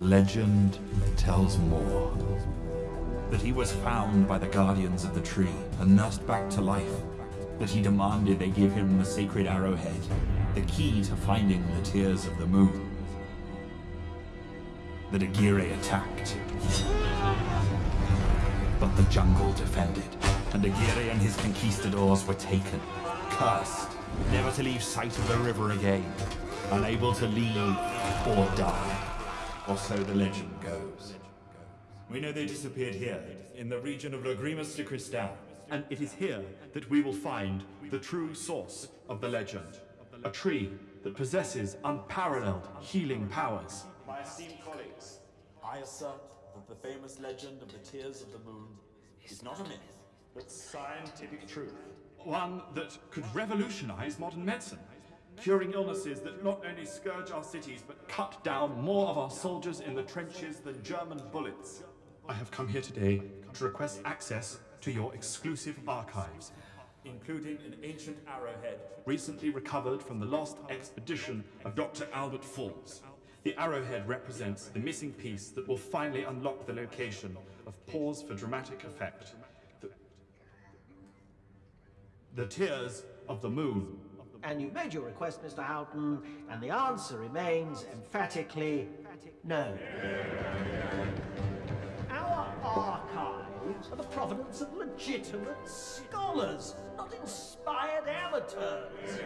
Legend tells more. That he was found by the guardians of the tree and nursed back to life. That he demanded they give him the sacred arrowhead, the key to finding the tears of the moon. That Aguirre attacked. But the jungle defended, and Aguirre and his conquistadors were taken, cursed, never to leave sight of the river again, unable to leave or die. Or so the legend goes. We know they disappeared here, in the region of Lagrimas de Cristal. And it is here that we will find the true source of the legend. A tree that possesses unparalleled healing powers. My esteemed colleagues, I assert that the famous legend of the Tears of the Moon is not a myth, but scientific truth. One that could revolutionize modern medicine, curing illnesses that not only scourge our cities but cut down more of our soldiers in the trenches than German bullets. I have come here today to request access to your exclusive archives, including an ancient arrowhead recently recovered from the lost expedition of Dr. Albert Falls. The arrowhead represents the missing piece that will finally unlock the location of Pause for Dramatic Effect. The, the Tears of the Moon. And you've made your request, Mr. Houghton, and the answer remains emphatically no. Our archives are the provenance of legitimate scholars, not inspired amateurs.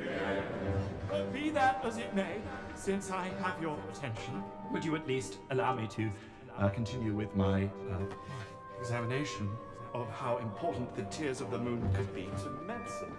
But be that as it may, since I have your attention, would you at least allow me to uh, continue with my uh, examination of how important the tears of the moon could be to medicine?